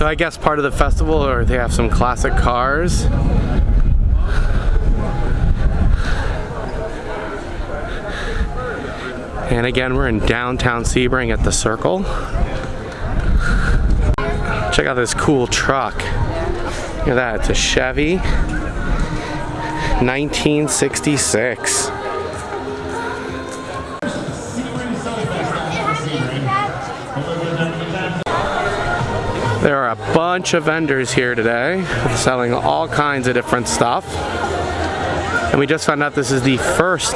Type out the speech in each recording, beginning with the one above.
So I guess part of the festival or they have some classic cars. And again, we're in downtown Sebring at the Circle. Check out this cool truck. Look at that, it's a Chevy 1966. Bunch of vendors here today selling all kinds of different stuff. And we just found out this is the first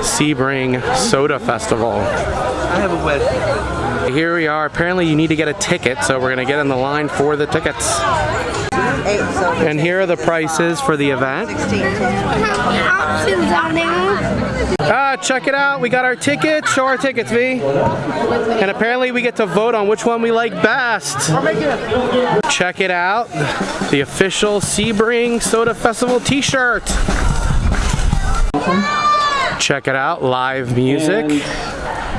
Sebring Soda Festival. I have a. Here we are. Apparently you need to get a ticket, so we're gonna get in the line for the tickets. Eight, so And here are the prices for the event. options on. Ah, check it out. We got our tickets. Show our tickets, V. And apparently we get to vote on which one we like best. Check it out. The official Sebring Soda Festival t-shirt. Check it out. Live music.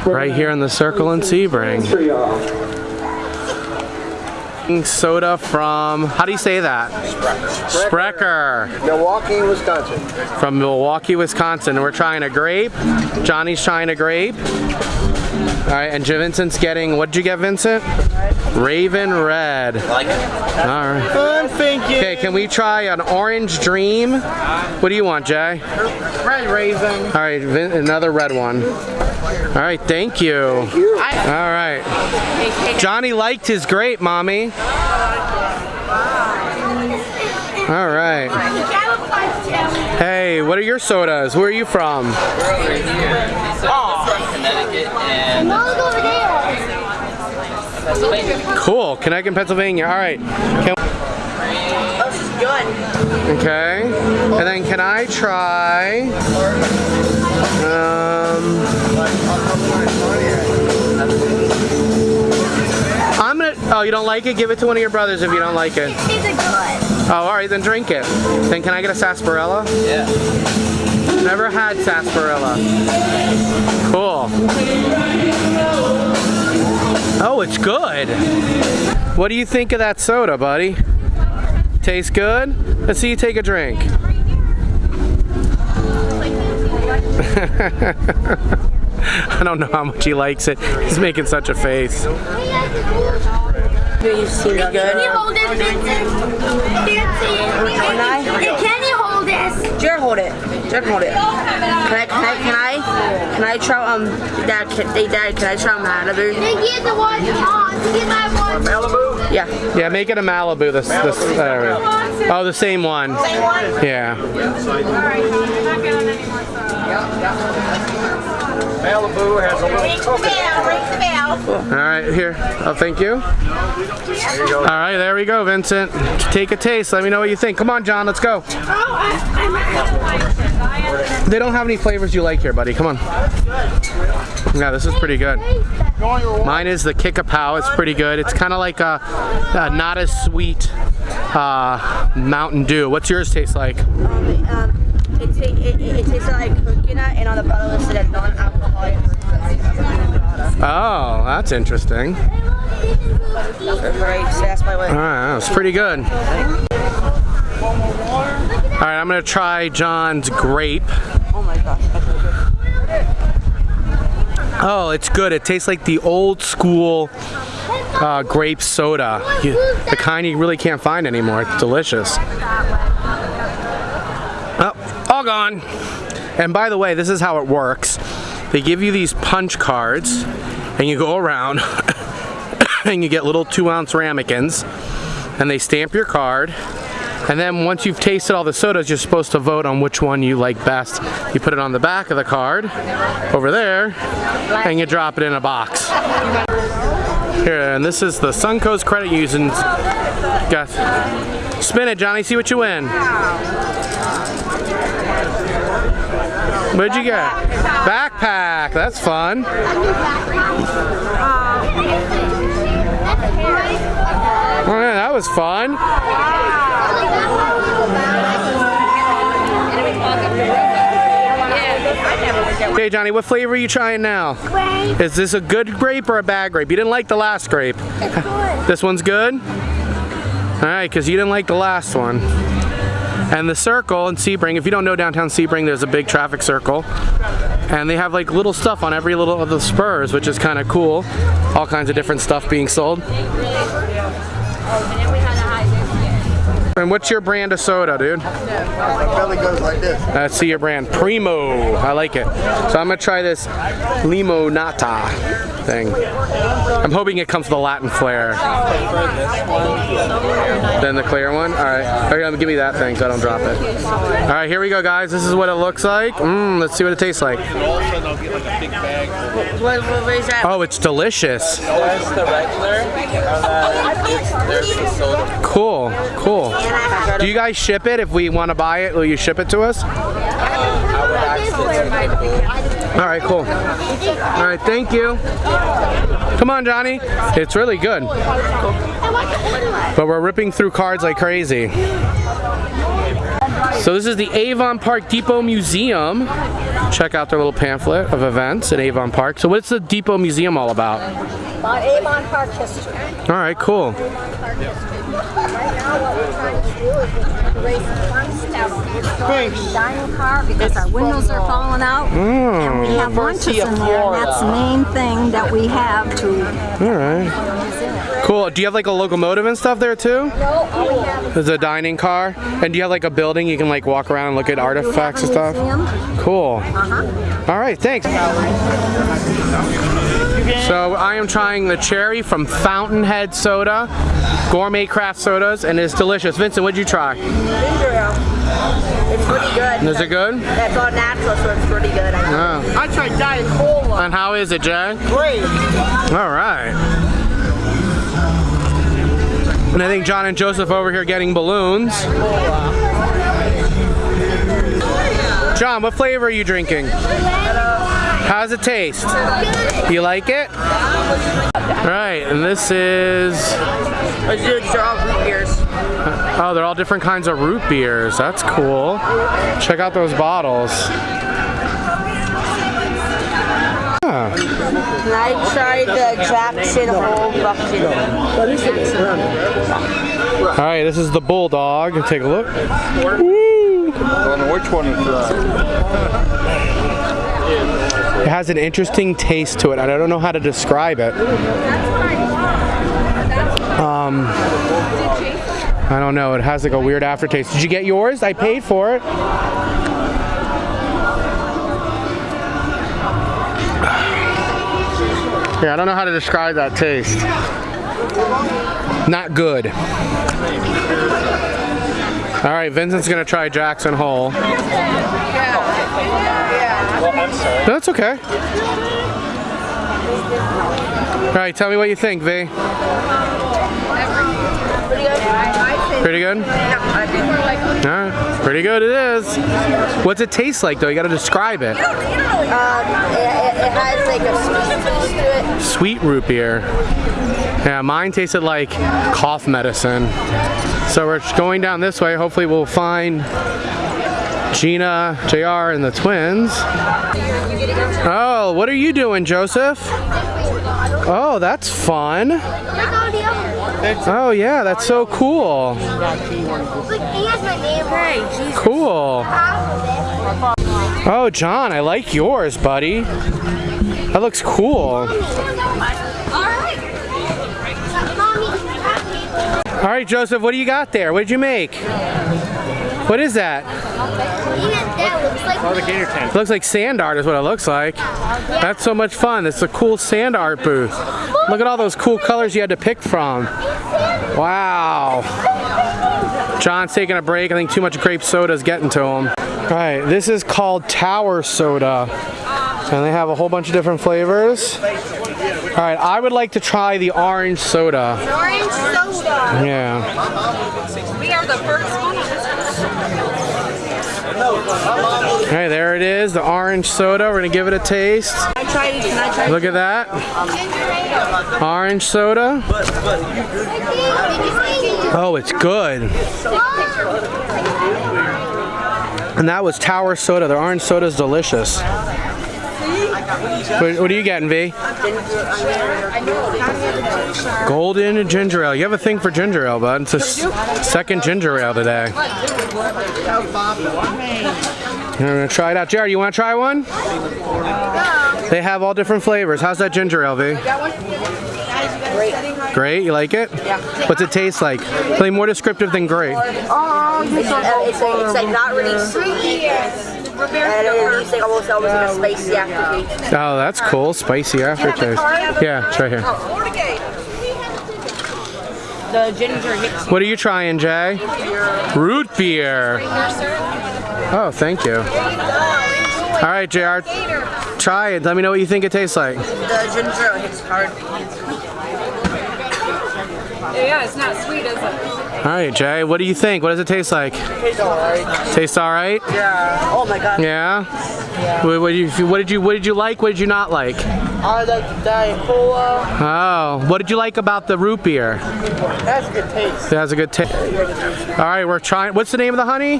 Right here in the circle in Sebring. Soda from, how do you say that? Sprecher. Milwaukee, Wisconsin. From Milwaukee, Wisconsin. We're trying a grape. Johnny's trying a grape. All right, and Vincent's getting, what'd you get, Vincent? Raven Red. Like it? All right. I'm thinking. Okay, can we try an Orange Dream? What do you want, Jay? Red Raven. All right, Vin another red one. All right, thank you. All right. Johnny liked his grape, mommy. All right. Hey, what are your sodas? Where are you from? Connecticut and over there. Cool, Connecticut, Pennsylvania. All right. Can this is good. Okay. And then can I try? Um, I'm gonna. Oh, you don't like it? Give it to one of your brothers if you don't like it. These are good. Oh, all right, then drink it. Then can I get a sarsaparilla? yeah. Never had sarsaparilla. Cool. Oh, it's good. What do you think of that soda, buddy? Tastes good? Let's see you take a drink. I don't know how much he likes it. He's making such a face. You seem Can you hold this, Vincent? Can I? Can you hold this? Jared, hold it. Jared, hold it. Can I? Can I? Can I? Can I try? Um, Dad. Can, hey, Dad. Can I try Malibu? Get the one on. Get my one. Malibu? Yeah. Yeah, make it a Malibu. This, this. Uh, oh, the same one. Yeah. Malibu has a little coconut. Ring the bell. All right, here. Oh, thank you. There you go. All right, there we go, Vincent. Take a taste. Let me know what you think. Come on, John, let's go. Oh, I, I'm They don't have any flavors you like here, buddy. Come on. Yeah, this is pretty good. Mine is the Kickapoo. It's pretty good. It's kind of like a, a not as sweet uh, Mountain Dew. What's yours taste like? Um, um, it, it, it, it tastes like coconut, and on the bottle it said non-alcoholic. Oh, that's interesting. Right, so that's my way. All right, that was pretty good. All right, I'm gonna try John's grape. Oh my gosh. that's so good. Oh, it's good. It tastes like the old school uh, grape soda. You, the kind you really can't find anymore. It's delicious. Gone. And by the way, this is how it works. They give you these punch cards, and you go around, and you get little two ounce ramekins, and they stamp your card. And then once you've tasted all the sodas, you're supposed to vote on which one you like best. You put it on the back of the card, over there, and you drop it in a box. Here, and this is the Suncoast credit union. Got spin it, Johnny. See what you win. What'd you get? Backpack. That's fun. Oh yeah, that was fun. Okay, Johnny, what flavor are you trying now? Grape. Is this a good grape or a bad grape? You didn't like the last grape. This one's good? All right, because you didn't like the last one. And the circle in Sebring, if you don't know downtown Sebring, there's a big traffic circle. And they have like little stuff on every little of the spurs, which is kind of cool. All kinds of different stuff being sold. And what's your brand of soda, dude? My belly goes like this. Let's see your brand. Primo. I like it. So I'm gonna try this limonata thing. I'm hoping it comes with a Latin flair. Then the clear one? Alright. Okay, um, give me that thing so I don't drop it. Alright, here we go guys. This is what it looks like. Mmm, let's see what it tastes like. What, what, what is that? Oh, it's delicious. Cool, cool. Do you guys ship it? If we want to buy it, will you ship it to us? Uh, All right, cool. All right, thank you. Come on, Johnny. It's really good. But we're ripping through cards like crazy. So this is the Avon Park Depot Museum. Check out their little pamphlet of events at Avon Park. So what's the Depot Museum all about? About Avon Park history. All right, cool. Right now, what we're trying to do is raise funds to dining car because our windows are falling out. And we have lunches in there, and that's the main thing that we have to. All right. Cool. Do you have like a locomotive and stuff there too? No, all we have is There's a dining car. And do you have like a building you can like walk around and look at artifacts and a stuff? museum. Cool. All right, thanks. So I am trying the cherry from Fountainhead Soda, gourmet craft sodas, and it's delicious. Vincent, what'd you try? Ginger. It's pretty good. Is it good? That's all natural, so it's pretty good. I think. Oh. I tried Diet Cola. And how is it, Jay? Great. All right. And I think John and Joseph over here getting balloons. John, what flavor are you drinking? How's it taste? You like it? All right, and this is, Let's all root beers. oh, they're all different kinds of root beers. That's cool. Check out those bottles. And I tried the Jackson Hole bucket. All right, this is the Bulldog. Take a look. I don't know which one is It has an interesting taste to it, I don't know how to describe it. Um, I don't know. It has like a weird aftertaste. Did you get yours? I paid for it. Yeah, I don't know how to describe that taste. Not good. All right, Vincent's gonna try Jackson Hole. That's okay. All right, tell me what you think, V. Pretty good? All right, pretty good it is. What's it taste like though? You gotta describe it. Um, it, it, it has like a sweet taste to it. Sweet root beer. Yeah, mine tasted like cough medicine. So we're going down this way. Hopefully we'll find Gina, JR, and the twins. Oh, what are you doing, Joseph? Oh, that's fun. Oh yeah, that's so cool. Cool. Oh, John, I like yours, buddy. That looks cool. All right, Joseph, what do you got there? What did you make? What is that? like the gator tent. Looks like sand art is what it looks like. That's so much fun. It's a cool sand art booth. Look at all those cool colors you had to pick from. Wow. John's taking a break. I think too much grape soda is getting to him. All right, this is called Tower Soda. And they have a whole bunch of different flavors. All right, I would like to try the orange soda. orange soda. Yeah. We are the first one. All right, there it is, the orange soda. We're gonna give it a taste. I tried. Can I try? Look at that. Orange soda. Oh, it's good. And that was Tower Soda. The orange soda is delicious. What, what are you getting, V? Golden ginger ale. You have a thing for ginger ale, bud. It's a second ginger ale today. You're gonna try it out. Jared, you wanna try one? They have all different flavors. How's that ginger ale, V? Great, you like it? Yeah. What's it taste like? Something more descriptive than great. It's, uh, it's, like, it's like not really sweet. And it's like almost almost like a oh, spicy aftertaste. Oh, that's cool. Spicy aftertaste. Yeah, it's right here. Oh, the ginger hits What are you trying, Jay? Root beer. Oh, thank you. All right, JR. Try it. Let me know what you think it tastes like. the ginger hits hard. Yeah, it's not sweet, is it? All right, Jay. What do you think? What does it taste like? Tastes alright. Tastes all right? Yeah. Oh my god. Yeah. What, what, did you, what did you What did you like? What did you not like? I like the Diet Cola. Oh, what did you like about the root beer? That's a good taste. It has a good taste. All right, we're trying. What's the name of the honey?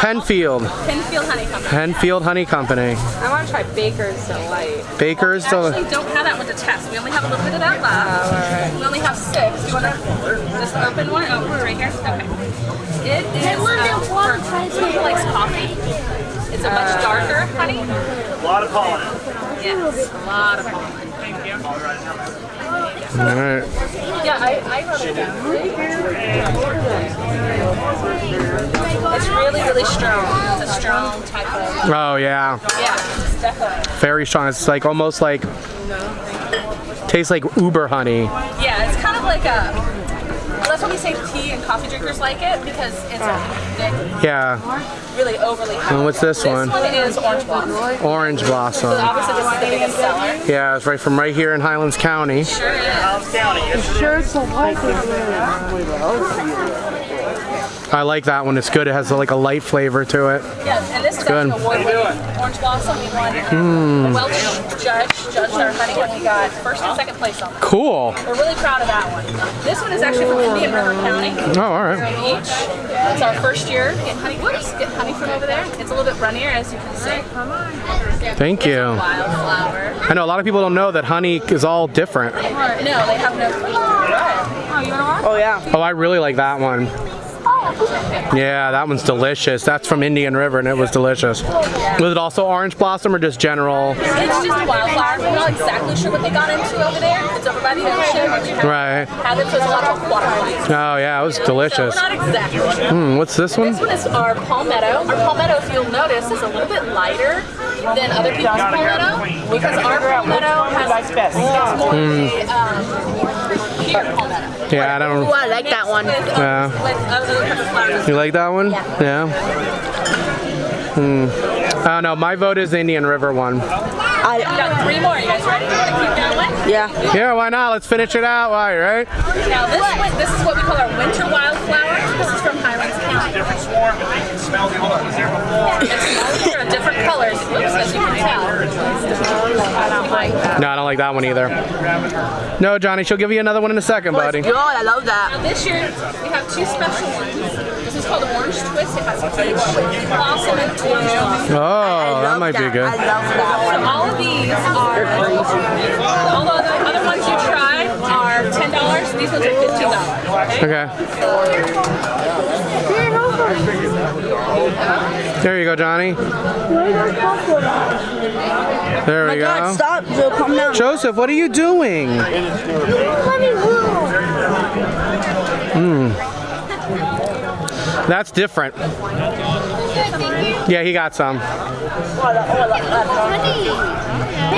Penfield. Penfield Honey Company. Penfield Honey Company. I want to try Baker's Delight. Baker's. Actually, Del- don't have that one to test. We only have a little bit of that left. We only have six. Do you want to just open one? Oh, right here. Okay. It is um, for someone who likes coffee. It's a much darker honey. A lot of pollen. Yes, a lot of pollen. Thank you. All right. Yeah, I, I wrote it down. It's really, really strong. It's a strong type of. Oh yeah. Yeah, it's definitely. Very strong. It's like almost like tastes like Uber honey. Yeah, it's kind of like a. Well, that's why we say tea and coffee drinkers like it because it's a thick, Yeah. really overly. And what's this one? This one is orange blossom. Orange So blossom. obviously is the biggest seller. Yeah, it's right from right here in Highlands County. Sure is. County. Sure, it's a white I like that one. It's good. It has like a light flavor to it. Yeah, and this is Good. actually award winning orange blossom. We won um, a Welch judge judged our honey and we got first and second place on it. Cool. We're really proud of that one. This one is actually from Indian River County. Oh, all right. Here right. on Beach. It's our first year getting honey. Whoops, getting honey from over there. It's a little bit runnier, as you can see. Come on. Thank you. Wildflower. I know a lot of people don't know that honey is all different. No, they have no. Oh, you want to watch? Oh yeah. Oh, I really like that one. Yeah, that one's delicious. That's from Indian River and it was delicious. Was it also orange blossom or just general? It's just a wildflower. We're not exactly sure what they got into over there. It's over by the ocean. Right. It, so it's of water. Oh yeah, it was So delicious. not exactly. Hmm, what's this one? This one is our palmetto. Our palmetto, if you'll notice, is a little bit lighter than other people's palmetto because our palmetto has it's more um, pure palmetto. Yeah, I don't. Ooh, I like that one. Yeah. with other types of flowers. You like that one? Yeah. Hmm. I don't know. My vote is Indian River one. We got three more. You guys ready? You want to keep going? Yeah. Yeah, why not? Let's finish it out. Why, right? Now this one, this is what we call our winter wildflower. This is from Highlands County. Different swarm, but they can smell the other ones there before. They're different colors, Oops, as you can tell. I don't like that. No, I don't like that one either. No, Johnny, she'll give you another one in a second, buddy. God, I love that. Now this year we have two special ones. This is called Orange Twist. It has peach, blossom, and orange blossom. Oh, that love might be that. good. I love that So all of these are, all the other, other ones you tried are ten dollars. These ones are fifteen dollars. Okay. Okay. There you go, Johnny. There we God, go. stop, Joe, calm down. Joseph, what are you doing? Hmm. That's different. Yeah, he got some. They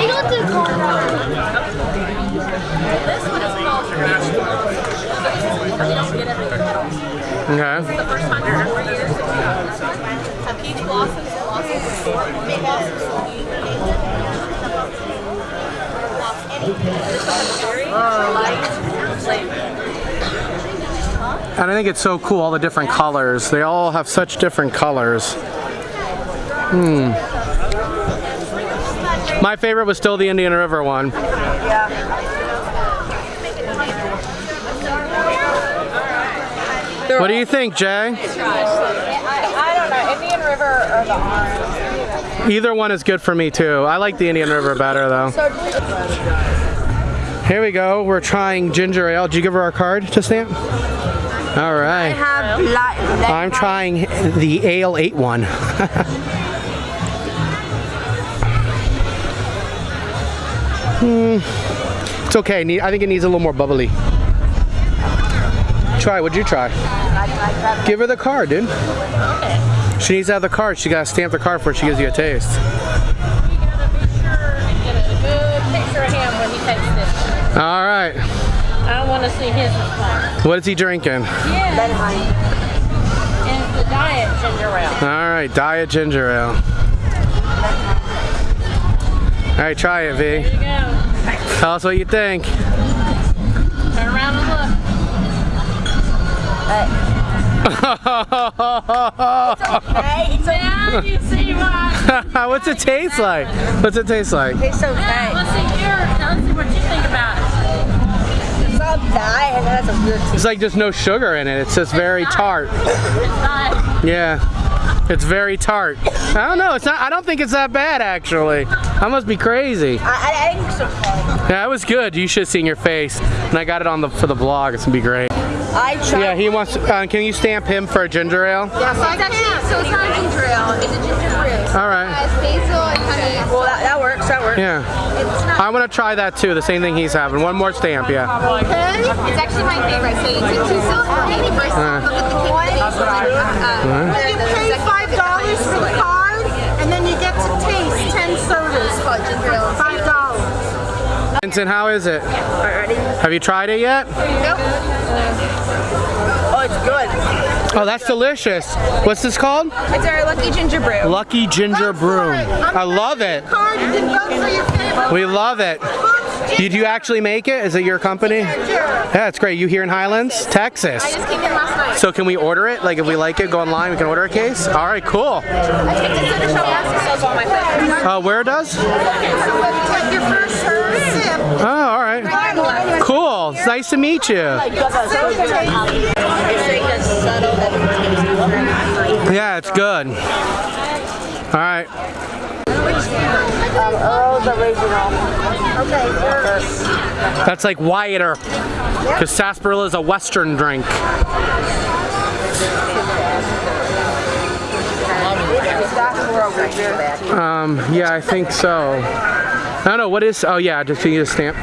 got the This one is called peach blossom. We don't get everything else. Okay. The first time in four years that we got this one. A peach blossoms, blossoms, orange blossoms, sweet. This one is very light flavor. And I think it's so cool, all the different colors. They all have such different colors. Hmm. My favorite was still the Indian River one. What do you think, Jay? Either one is good for me too. I like the Indian River better though. Here we go. We're trying ginger ale. Did you give her our card to stamp? All I have black. I'm trying the ale 8 one. hmm. It's okay. I think it needs a little more bubbly. Try. What'd you try? Give her the card, dude. She needs to have the card. She gotta stamp the card before she gives you a taste. You gotta be sure and get a good picture of him when he takes this. All right. I want to see his response. What is he drinking? Yeah. And the diet ginger ale. All right, diet ginger ale. All right, try it, V. There you go. Tell us what you think. Turn around and look. Hey, it's Now you see why. What's it taste like? What's it taste like? It's Now, okay. Ah, It's like just no sugar in it. It's just very tart. Yeah. It's very tart. I don't know. It's not. I don't think it's that bad actually. I must be crazy. I, I, think so. Yeah, it was good. You should have seen your face. And I got it on the for the blog. It's gonna be great. I tried. Yeah, he wants. Uh, can you stamp him for a ginger ale? Yeah, so it's actually, so it's not a ginger ale, it's a ginger brew. All right. It has basil and honey. Well, that, that works. That works. Yeah. I want to try that too. The same thing he's having. One more stamp. Yeah. It's actually my favorite. So you take two silver and the first one, look at the cake that they uh, You pay five dollars for the card, and then you get to taste ten sodas. Five dollars. Vincent, how is it? Already? Have you tried it yet? Oh, it's good. Oh, that's delicious. What's this called? It's our lucky ginger brew. Lucky Ginger Brew. I love it. Card, you can vote for your favorite. We love it. Did you actually make it? Is it your company? Yeah, it's great. You here in Highlands, Texas. I just came in last night. So can we order it? Like if we like it, go online, we can order a case? All right, cool. I took it to the shop last. Sells all my flavors. Uh, where does? Take your first sip. Oh, all right. Cool. It's nice to meet you. Yeah, it's good. All right. Um, Earl's original. That's like whiter. Because sarsaparilla is a Western drink. Um, yeah, I think so. I don't know, what is, oh yeah, just need a stamp.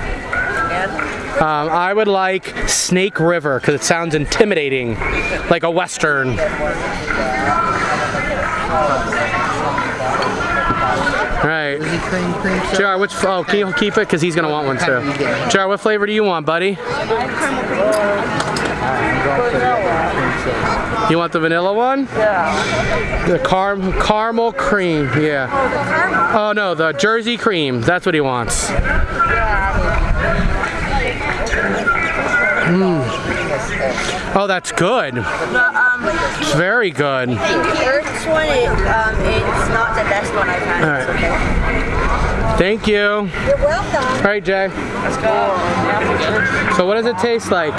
Um, I would like Snake River because it sounds intimidating, like a Western. Right. JR, which, oh, can you keep it? Because he's going to want one too. JR, what flavor do you want, buddy? You want the vanilla one? Yeah. The car caramel cream, yeah. Oh no, the Jersey cream. That's what he wants. Mm. Oh, that's good. It's very good. Earth's one, it, um, it's not the best one I've had. All right. Okay. Thank you. You're welcome. All right, Jay. So what does it taste like?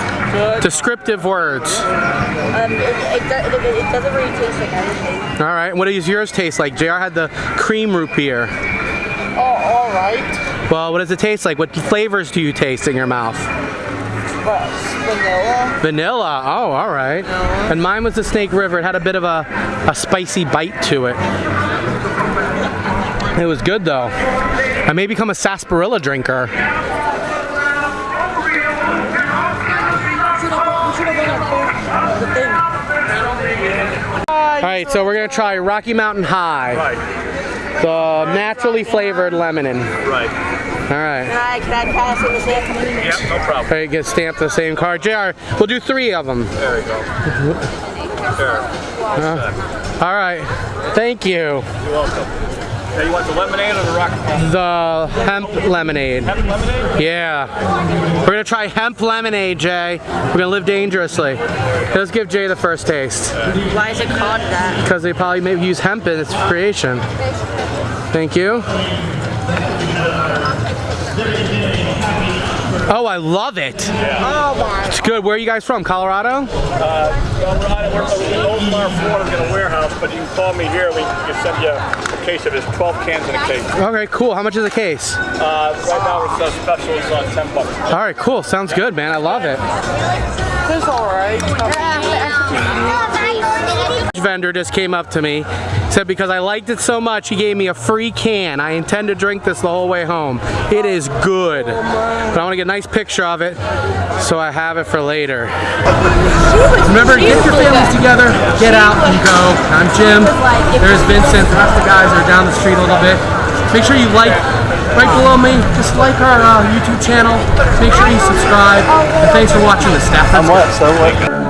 Descriptive words. Um, it, it, do- it, it doesn't really taste like anything. All right. What does yours taste like? JR had the cream root beer. Oh, all right. Well, what does it taste like? What flavors do you taste in your mouth? Vanilla. Vanilla. Oh, all right. And mine was the Snake River. It had a bit of a, a spicy bite to it. It was good though. I may become a sarsaparilla drinker. All right, so we're gonna try Rocky Mountain High, the naturally flavored lemonade. Right. All right. Can I, can I pass in the same? community? Yep, no problem. All right, get stamped the same card. JR, we'll do three of them. There you go. There. All right. Thank you. You're welcome. Now you want the lemonade or the rock The hemp lemonade. hemp lemonade? Yeah. We're gonna try hemp lemonade, Jay. We're gonna live dangerously. Let's give Jay the first taste. Why is it called that? Because they probably maybe use hemp in its creation. Thank you. Oh, I love it. Oh my. It's good. Where are you guys from? Colorado? Uh, Colorado, we're from Oldsmar, Florida's got a warehouse, but you can call me here. We can send you a case of this. 12 cans in a case. Okay, cool. How much is a case? Uh, right now we're selling specials on 10 bucks. All right, cool. Sounds good, man. I love it. It's alright. Vendor just came up to me said because I liked it so much he gave me a free can. I intend to drink this the whole way home. It is good. But I want to get a nice picture of it so I have it for later. Remember get your families together get out and go. I'm Jim. There's Vincent. The rest of the guys are down the street a little bit. Make sure you like right below me just like our uh, YouTube channel. Make sure you subscribe. And thanks for watching the staff I'm what? So